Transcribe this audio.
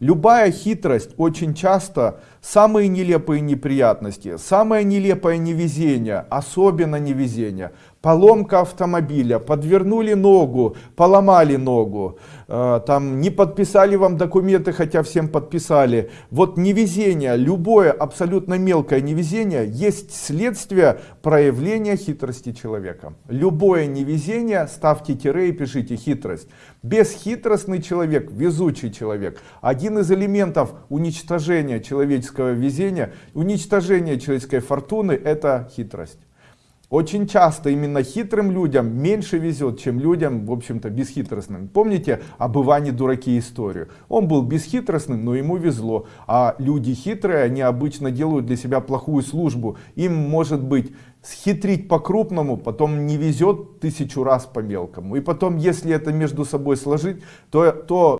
Любая хитрость очень часто самые нелепые неприятности, самое нелепое невезение, особенно невезение, поломка автомобиля, подвернули ногу, поломали ногу, э, там не подписали вам документы, хотя всем подписали. Вот невезение, любое абсолютно мелкое невезение есть следствие проявления хитрости человека. Любое невезение, ставьте тире и пишите хитрость. Бесхитростный человек, везучий человек. Один из элементов уничтожения человеческого везения, уничтожения человеческой фортуны это хитрость. Очень часто именно хитрым людям меньше везет, чем людям, в общем-то, бесхитростным. Помните об Иване Дураке историю? Он был бесхитростным, но ему везло. А люди хитрые, они обычно делают для себя плохую службу. Им может быть схитрить по-крупному, потом не везет тысячу раз по мелкому. И потом, если это между собой сложить, то, то